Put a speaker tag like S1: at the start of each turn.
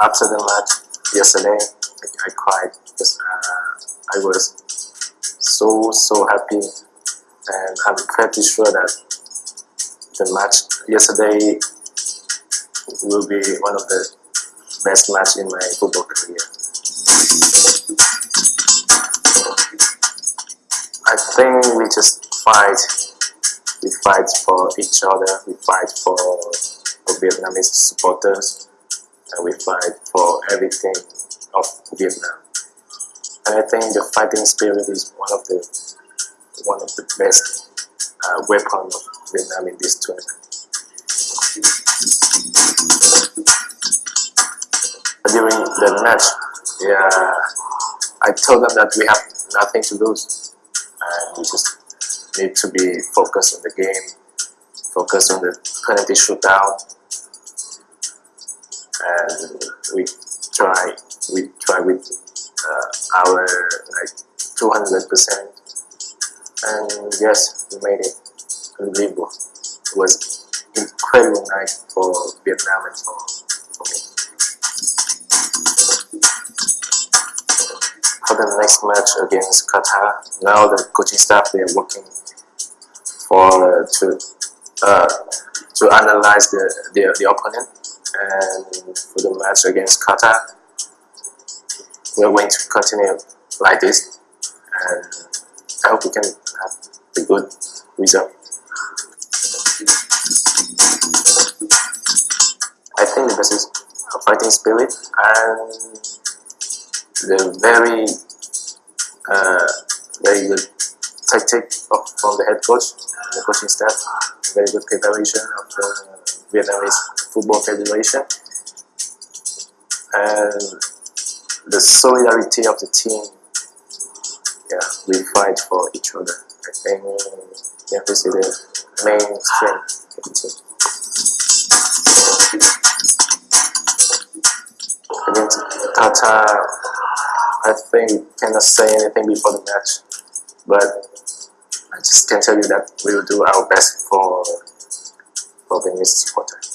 S1: after the match yesterday, I, I cried because uh, I was so so happy, and I'm pretty sure that the match yesterday will be one of the best match in my football career. I think we just fight. We fight for each other. We fight for, for Vietnamese supporters, we fight for everything of Vietnam. And I think the fighting spirit is one of the one of the best uh, weapon of Vietnam in this tournament. During the match, yeah, I told them that we have nothing to lose, and we just need to be focused on the game, focused on the penalty shootout, and we try we try with uh, our like 200 percent, and yes, we made it unbelievable. It was incredible night for Vietnam and for, for me. For the next match against Qatar, now the coaching staff they are working for uh, to uh, to analyze the, the the opponent and for the match against Qatar we're going to continue like this and I hope we can have a good result. I think best is a fighting spirit and the very uh, very good tactic from the head coach and the coaching staff, very good preparation of the Vietnamese Football Federation and the solidarity of the team. Yeah, we fight for each other. I think yeah, this is the main strength of the team. Against Qatar, I think cannot say anything before the match, but I just can tell you that we will do our best for for